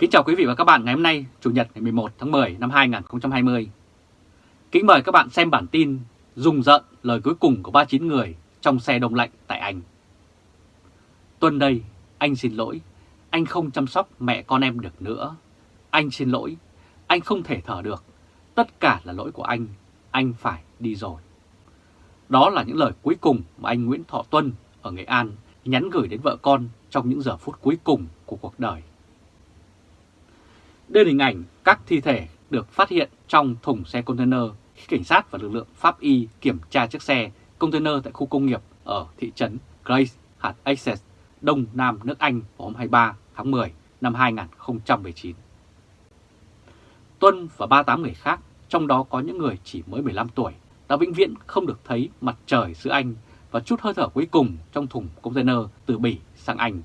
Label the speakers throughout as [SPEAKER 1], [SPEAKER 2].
[SPEAKER 1] Kính chào quý vị và các bạn ngày hôm nay, Chủ nhật ngày 11 tháng 10 năm 2020. Kính mời các bạn xem bản tin Dùng giận lời cuối cùng của 39 người trong xe đông lạnh tại Anh. Tuần đây, anh xin lỗi, anh không chăm sóc mẹ con em được nữa. Anh xin lỗi, anh không thể thở được. Tất cả là lỗi của anh, anh phải đi rồi. Đó là những lời cuối cùng mà anh Nguyễn Thọ Tuân ở Nghệ An nhắn gửi đến vợ con trong những giờ phút cuối cùng của cuộc đời. Đây là hình ảnh các thi thể được phát hiện trong thùng xe container khi cảnh sát và lực lượng pháp y kiểm tra chiếc xe container tại khu công nghiệp ở thị trấn Grace, hạt Essex, Đông Nam nước Anh vào hôm 23 tháng 10 năm 2019. Tuân và 38 người khác, trong đó có những người chỉ mới 15 tuổi, đã vĩnh viễn không được thấy mặt trời xứ Anh và chút hơi thở cuối cùng trong thùng container từ Bỉ sang Anh.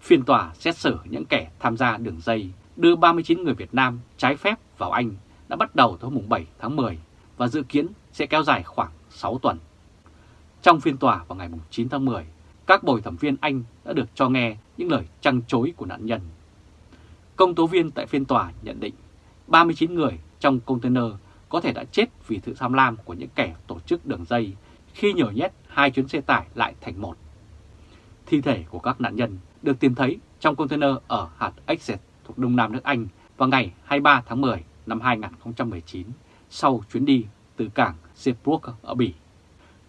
[SPEAKER 1] Phiên tòa xét xử những kẻ tham gia đường dây đưa 39 người Việt Nam trái phép vào Anh đã bắt đầu từ hôm 7 tháng 10 và dự kiến sẽ kéo dài khoảng 6 tuần. Trong phiên tòa vào ngày 9 tháng 10, các bồi thẩm viên Anh đã được cho nghe những lời trăng chối của nạn nhân. Công tố viên tại phiên tòa nhận định 39 người trong container có thể đã chết vì sự tham lam của những kẻ tổ chức đường dây khi nhồi nhét hai chuyến xe tải lại thành một. Thi thể của các nạn nhân được tìm thấy trong container ở hạt Essex thuộc Đông Nam nước Anh vào ngày 23 tháng 10 năm 2019 sau chuyến đi từ cảng Seabrook ở Bỉ.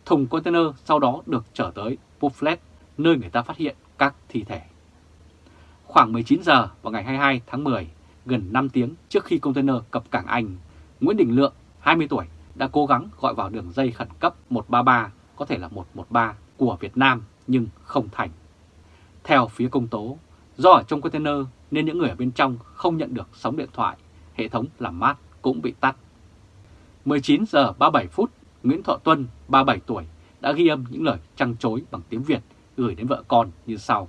[SPEAKER 1] Thùng container sau đó được trở tới Bufflet, nơi người ta phát hiện các thi thể. Khoảng 19 giờ vào ngày 22 tháng 10, gần 5 tiếng trước khi container cập cảng Anh, Nguyễn Đình Lượng, 20 tuổi, đã cố gắng gọi vào đường dây khẩn cấp 133, có thể là 113 của Việt Nam nhưng không thành. Theo phía công tố, do ở trong container nên những người ở bên trong không nhận được sóng điện thoại, hệ thống làm mát cũng bị tắt. 19 giờ 37 phút, Nguyễn Thọ Tuân, 37 tuổi, đã ghi âm những lời trăng chối bằng tiếng Việt gửi đến vợ con như sau.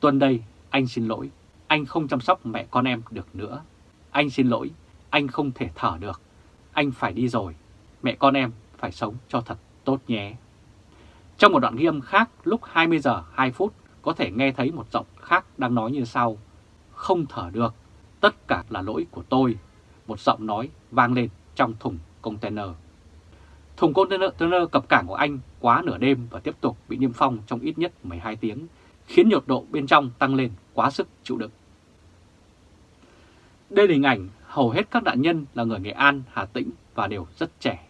[SPEAKER 1] Tuân đây, anh xin lỗi, anh không chăm sóc mẹ con em được nữa. Anh xin lỗi, anh không thể thở được. Anh phải đi rồi, mẹ con em phải sống cho thật tốt nhé. Trong một đoạn ghi âm khác lúc 20 giờ 2 phút có thể nghe thấy một giọng khác đang nói như sau. Không thở được, tất cả là lỗi của tôi. Một giọng nói vang lên trong thùng container. Thùng container cập cảng của Anh quá nửa đêm và tiếp tục bị niêm phong trong ít nhất 12 tiếng, khiến nhiệt độ bên trong tăng lên quá sức chịu đựng. Đây là hình ảnh hầu hết các nạn nhân là người Nghệ An, Hà Tĩnh và đều rất trẻ.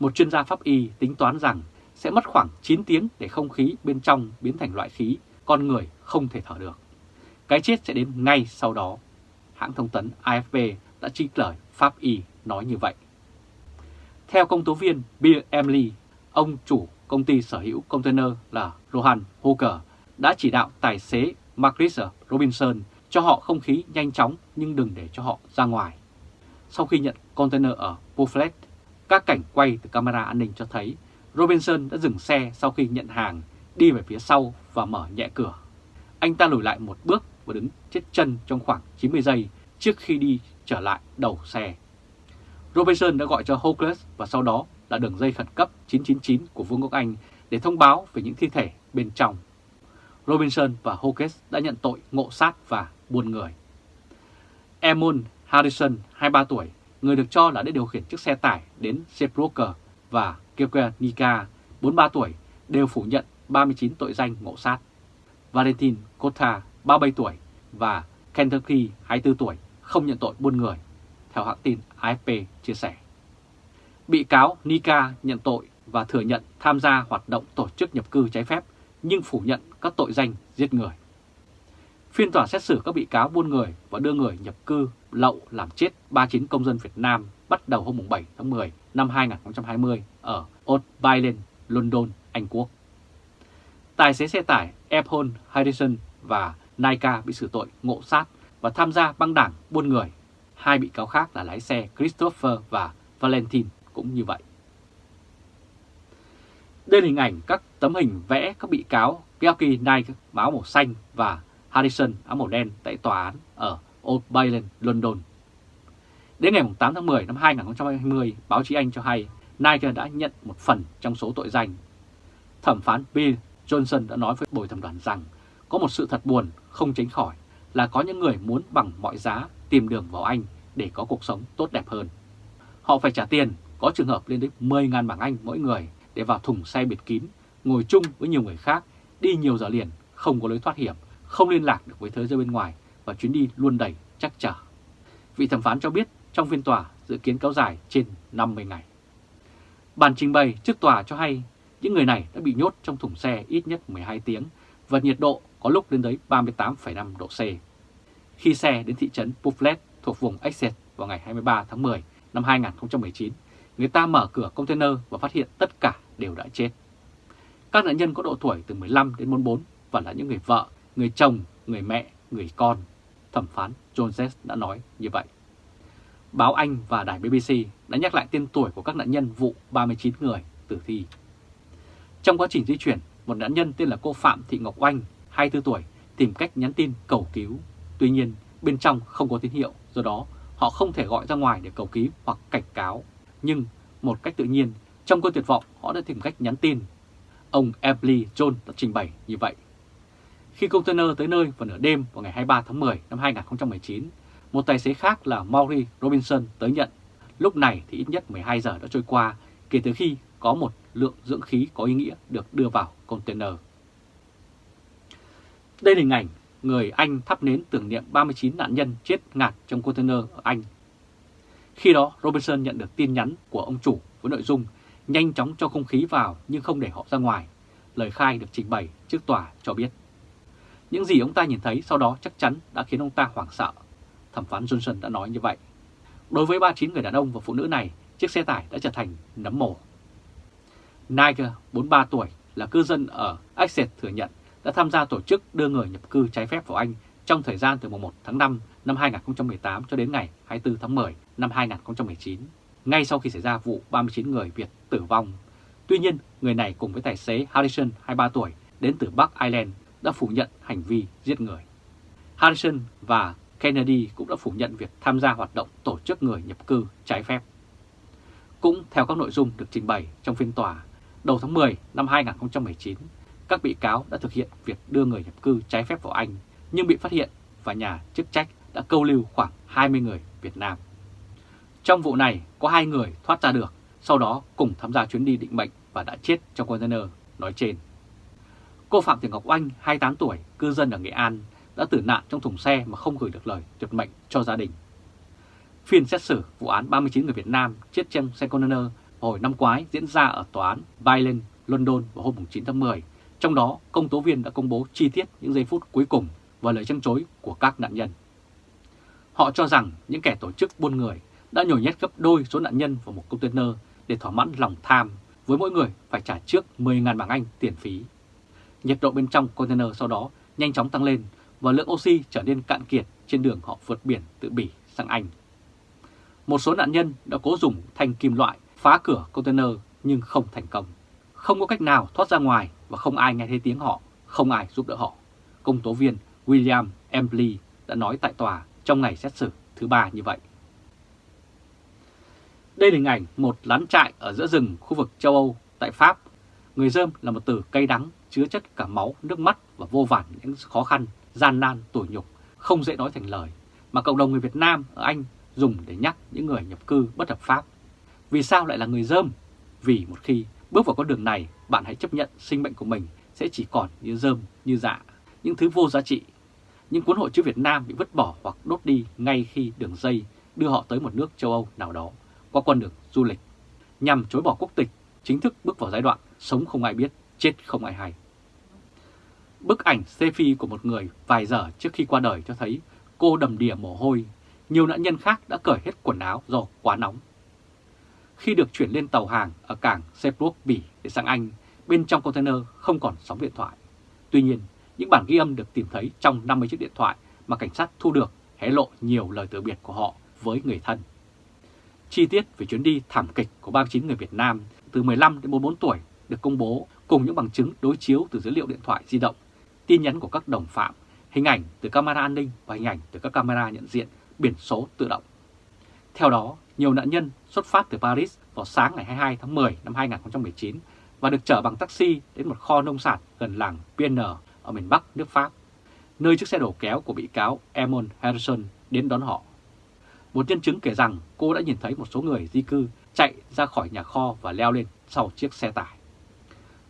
[SPEAKER 1] Một chuyên gia pháp y tính toán rằng sẽ mất khoảng 9 tiếng để không khí bên trong biến thành loại khí con người không thể thở được. Cái chết sẽ đến ngay sau đó. Hãng thông tấn AFP đã trích lời Pháp Y nói như vậy. Theo công tố viên Bill Emily, ông chủ công ty sở hữu container là Rohan Hooker đã chỉ đạo tài xế Marcus Robinson cho họ không khí nhanh chóng nhưng đừng để cho họ ra ngoài. Sau khi nhận container ở Buffalo, các cảnh quay từ camera an ninh cho thấy Robinson đã dừng xe sau khi nhận hàng, đi về phía sau và mở nhẹ cửa. Anh ta lùi lại một bước và đứng chết chân trong khoảng 90 giây trước khi đi trở lại đầu xe. Robinson đã gọi cho Hawkins và sau đó là đường dây khẩn cấp 999 của Vương quốc Anh để thông báo về những thi thể bên trong. Robinson và Hawkins đã nhận tội ngộ sát và buôn người. Emon Harrison, 23 tuổi, người được cho là đã điều khiển chiếc xe tải đến Seabrook và Kyoka Nika, 43 tuổi, đều phủ nhận 39 tội danh ngộ sát. Valentin Kota, 37 tuổi và Kentucky, 24 tuổi, không nhận tội buôn người, theo hãng tin AFP chia sẻ. Bị cáo Nika nhận tội và thừa nhận tham gia hoạt động tổ chức nhập cư trái phép nhưng phủ nhận các tội danh giết người. Phiên tòa xét xử các bị cáo buôn người và đưa người nhập cư lậu làm chết 39 công dân Việt Nam bắt đầu hôm 7 tháng 10 năm 2020 ở Old Bailey, London, Anh Quốc. Tài xế xe tải Epon Harrison và Naika bị xử tội ngộ sát và tham gia băng đảng buôn người. Hai bị cáo khác là lái xe Christopher và Valentin cũng như vậy. Đây là hình ảnh các tấm hình vẽ các bị cáo Georgi Nike áo màu xanh và Harrison áo màu đen tại tòa án ở Old Bailey, London. Đến ngày 8 tháng 10 năm 2020, báo chí Anh cho hay Niger đã nhận một phần trong số tội danh. Thẩm phán Bill Johnson đã nói với bồi thẩm đoàn rằng có một sự thật buồn không tránh khỏi là có những người muốn bằng mọi giá tìm đường vào Anh để có cuộc sống tốt đẹp hơn. Họ phải trả tiền, có trường hợp lên đến 10.000 bảng Anh mỗi người để vào thùng xe biệt kín, ngồi chung với nhiều người khác, đi nhiều giờ liền, không có lối thoát hiểm, không liên lạc được với thế giới bên ngoài và chuyến đi luôn đầy chắc trở. Vị thẩm phán cho biết trong phiên tòa dự kiến kéo dài trên 50 ngày. Bản trình bày trước tòa cho hay những người này đã bị nhốt trong thùng xe ít nhất 12 tiếng và nhiệt độ có lúc lên tới 38,5 độ C. Khi xe đến thị trấn puflet thuộc vùng Essex vào ngày 23 tháng 10 năm 2019, người ta mở cửa container và phát hiện tất cả đều đã chết. Các nạn nhân có độ tuổi từ 15 đến 44 và là những người vợ, người chồng, người mẹ, người con. Thẩm phán Jones đã nói như vậy. Báo Anh và đài BBC đã nhắc lại tên tuổi của các nạn nhân vụ 39 người tử thi. Trong quá trình di chuyển, một nạn nhân tên là cô Phạm Thị Ngọc Oanh, 24 tuổi, tìm cách nhắn tin cầu cứu. Tuy nhiên, bên trong không có tín hiệu, do đó họ không thể gọi ra ngoài để cầu cứu hoặc cảnh cáo. Nhưng một cách tự nhiên, trong cơn tuyệt vọng, họ đã tìm cách nhắn tin. Ông Emily John đã trình bày như vậy. Khi container tới nơi vào nửa đêm vào ngày 23 tháng 10 năm 2019, một tài xế khác là Maury Robinson tới nhận. Lúc này thì ít nhất 12 giờ đã trôi qua kể từ khi có một lượng dưỡng khí có ý nghĩa được đưa vào container. Đây là hình ảnh người Anh thắp nến tưởng niệm 39 nạn nhân chết ngạt trong container ở Anh. Khi đó, Robinson nhận được tin nhắn của ông chủ với nội dung nhanh chóng cho không khí vào nhưng không để họ ra ngoài. Lời khai được trình bày trước tòa cho biết. Những gì ông ta nhìn thấy sau đó chắc chắn đã khiến ông ta hoảng sợ. Thẩm phán Johnson đã nói như vậy. Đối với 39 người đàn ông và phụ nữ này, chiếc xe tải đã trở thành nấm mồ. Niger, 43 tuổi, là cư dân ở Essex thừa nhận đã tham gia tổ chức đưa người nhập cư trái phép vào Anh trong thời gian từ mùng 1 tháng 5 năm 2018 cho đến ngày 24 tháng 10 năm 2019, ngay sau khi xảy ra vụ 39 người Việt tử vong. Tuy nhiên, người này cùng với tài xế Harrison, 23 tuổi, đến từ Bắc Ireland đã phủ nhận hành vi giết người. Harrison và Kennedy cũng đã phủ nhận việc tham gia hoạt động tổ chức người nhập cư trái phép. Cũng theo các nội dung được trình bày trong phiên tòa, đầu tháng 10 năm 2019, các bị cáo đã thực hiện việc đưa người nhập cư trái phép vào Anh nhưng bị phát hiện và nhà chức trách đã câu lưu khoảng 20 người Việt Nam. Trong vụ này có hai người thoát ra được, sau đó cùng tham gia chuyến đi định mệnh và đã chết trong container nói trên. Cô Phạm Thị Ngọc Oanh, 28 tuổi, cư dân ở Nghệ An, đã tử nạn trong thùng xe mà không gửi được lời tuyệt mệnh cho gia đình. Phiên xét xử vụ án 39 người Việt Nam chết trong xe container hồi năm ngoái diễn ra ở tòa án Bailen, London vào hôm 9 tháng 10. Trong đó, công tố viên đã công bố chi tiết những giây phút cuối cùng và lời trăng chối của các nạn nhân. Họ cho rằng những kẻ tổ chức buôn người đã nhồi nhét gấp đôi số nạn nhân vào một container để thỏa mãn lòng tham, với mỗi người phải trả trước 10.000 bảng Anh tiền phí. Nhiệt độ bên trong container sau đó nhanh chóng tăng lên và lượng oxy trở nên cạn kiệt trên đường họ vượt biển từ Bỉ sang Anh. Một số nạn nhân đã cố dùng thanh kim loại phá cửa container nhưng không thành công. Không có cách nào thoát ra ngoài và không ai nghe thấy tiếng họ, không ai giúp đỡ họ. Công tố viên William Embley đã nói tại tòa trong ngày xét xử thứ ba như vậy. Đây là hình ảnh một lán trại ở giữa rừng khu vực châu Âu tại Pháp. Người dơm là một từ cay đắng chứa chất cả máu, nước mắt và vô vàn những khó khăn, gian nan, tủi nhục, không dễ nói thành lời, mà cộng đồng người Việt Nam ở Anh dùng để nhắc những người nhập cư bất hợp pháp. Vì sao lại là người dơm? Vì một khi bước vào con đường này, bạn hãy chấp nhận sinh mệnh của mình sẽ chỉ còn như dơm, như dạ, những thứ vô giá trị. Những cuốn hộ chữ Việt Nam bị vứt bỏ hoặc đốt đi ngay khi đường dây đưa họ tới một nước châu Âu nào đó qua con đường du lịch, nhằm chối bỏ quốc tịch, chính thức bước vào giai đoạn sống không ai biết, chết không ai hay. Bức ảnh selfie của một người vài giờ trước khi qua đời cho thấy cô đầm đìa mồ hôi, nhiều nạn nhân khác đã cởi hết quần áo do quá nóng. Khi được chuyển lên tàu hàng ở cảng Seabrook, Bỉ để sang Anh, bên trong container không còn sóng điện thoại. Tuy nhiên, những bản ghi âm được tìm thấy trong 50 chiếc điện thoại mà cảnh sát thu được hé lộ nhiều lời từ biệt của họ với người thân. Chi tiết về chuyến đi thảm kịch của 39 người Việt Nam từ 15 đến 44 tuổi được công bố cùng những bằng chứng đối chiếu từ dữ liệu điện thoại di động, tin nhắn của các đồng phạm, hình ảnh từ camera an ninh và hình ảnh từ các camera nhận diện biển số tự động. Theo đó, nhiều nạn nhân xuất phát từ Paris vào sáng ngày 22 tháng 10 năm 2019 và được chở bằng taxi đến một kho nông sản gần làng PN ở miền Bắc nước Pháp. nơi chiếc xe đầu kéo của bị cáo Emon Harrison đến đón họ. Một nhân chứng kể rằng cô đã nhìn thấy một số người di cư chạy ra khỏi nhà kho và leo lên sau chiếc xe tải.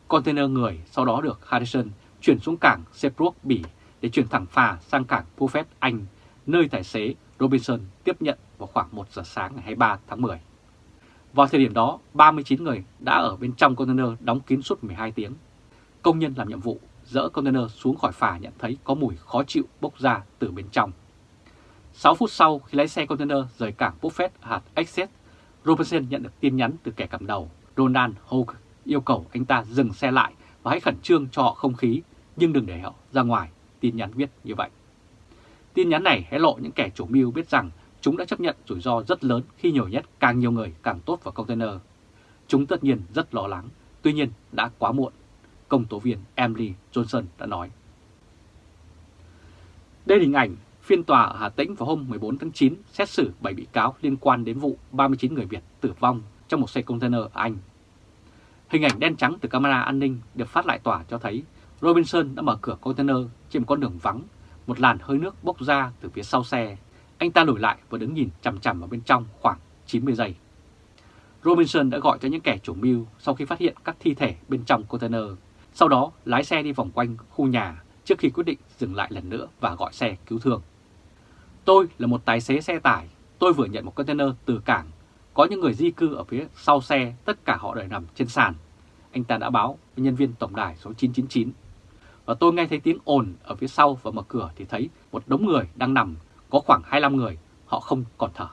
[SPEAKER 1] Container người sau đó được Harrison chuyển xuống cảng Seabrook, Bỉ để chuyển thẳng phà sang cảng Buffett, Anh, nơi tài xế Robinson tiếp nhận vào khoảng 1 giờ sáng ngày 23 tháng 10. Vào thời điểm đó, 39 người đã ở bên trong container đóng kín suốt 12 tiếng. Công nhân làm nhiệm vụ dỡ container xuống khỏi phà nhận thấy có mùi khó chịu bốc ra từ bên trong. 6 phút sau khi lái xe container rời cảng Buffett hạt Essex, Robinson nhận được tin nhắn từ kẻ cầm đầu Ronald Hogue yêu cầu anh ta dừng xe lại và hãy khẩn trương cho họ không khí nhưng đừng để họ ra ngoài, tin nhắn viết như vậy. Tin nhắn này hé lộ những kẻ chủ mưu biết rằng chúng đã chấp nhận rủi ro rất lớn khi nhồi nhét càng nhiều người càng tốt vào container. Chúng tất nhiên rất lo lắng, tuy nhiên đã quá muộn, công tố viên Emily Johnson đã nói. Đây là hình ảnh phiên tòa ở Hà Tĩnh vào hôm 14 tháng 9 xét xử 7 bị cáo liên quan đến vụ 39 người Việt tử vong trong một xe container ở Anh. Hình ảnh đen trắng từ camera an ninh được phát lại tỏa cho thấy Robinson đã mở cửa container trên một con đường vắng, một làn hơi nước bốc ra từ phía sau xe. Anh ta lùi lại và đứng nhìn chằm chằm vào bên trong khoảng 90 giây. Robinson đã gọi cho những kẻ chủ mưu sau khi phát hiện các thi thể bên trong container. Sau đó lái xe đi vòng quanh khu nhà trước khi quyết định dừng lại lần nữa và gọi xe cứu thương. Tôi là một tài xế xe tải, tôi vừa nhận một container từ cảng. Có những người di cư ở phía sau xe, tất cả họ đều nằm trên sàn. Anh ta đã báo với nhân viên tổng đài số 999. Và tôi nghe thấy tiếng ồn ở phía sau và mở cửa thì thấy một đống người đang nằm, có khoảng 25 người, họ không còn thở.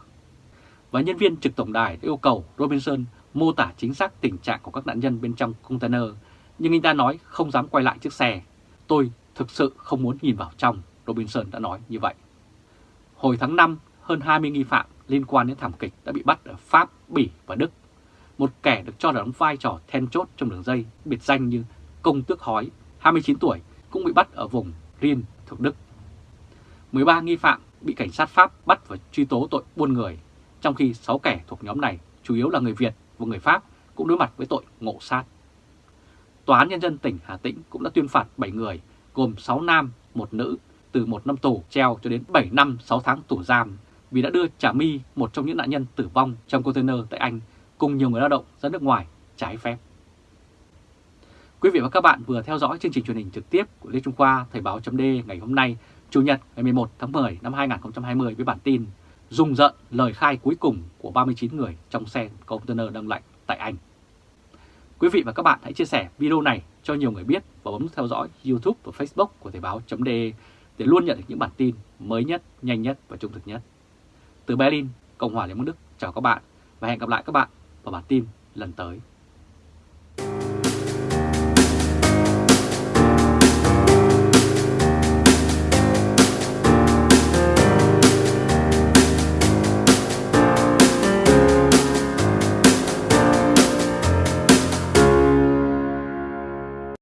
[SPEAKER 1] Và nhân viên trực tổng đài đã yêu cầu Robinson mô tả chính xác tình trạng của các nạn nhân bên trong container, nhưng anh ta nói không dám quay lại chiếc xe. Tôi thực sự không muốn nhìn vào trong, Robinson đã nói như vậy. Hồi tháng 5, hơn 20 nghi phạm liên quan đến thảm kịch đã bị bắt ở Pháp, Bỉ và Đức. Một kẻ được cho là đóng vai trò then chốt trong đường dây biệt danh như Công Tước Hói, 29 tuổi, cũng bị bắt ở vùng Rhin thuộc Đức. 13 nghi phạm bị cảnh sát Pháp bắt và truy tố tội buôn người, trong khi 6 kẻ thuộc nhóm này chủ yếu là người Việt và người Pháp cũng đối mặt với tội ngộ sát. Tòa án Nhân dân tỉnh Hà Tĩnh cũng đã tuyên phạt 7 người, gồm 6 nam, 1 nữ từ 1 năm tù treo cho đến 7 năm 6 tháng tù giam vì đã đưa Trà My, một trong những nạn nhân tử vong trong container tại Anh, cùng nhiều người lao động ra nước ngoài trái phép. Quý vị và các bạn vừa theo dõi chương trình truyền hình trực tiếp của Lê Trung Khoa Thời báo chấm ngày hôm nay, Chủ nhật ngày 11 tháng 10 năm 2020 với bản tin Dùng giận lời khai cuối cùng của 39 người trong xe container đông lạnh tại Anh. Quý vị và các bạn hãy chia sẻ video này cho nhiều người biết và bấm theo dõi YouTube và Facebook của Thời báo.de để luôn nhận được những bản tin mới nhất, nhanh nhất và trung thực nhất. Từ Berlin, Cộng hòa Liên bang Đức, chào các bạn và hẹn gặp lại các bạn vào bản tin lần tới.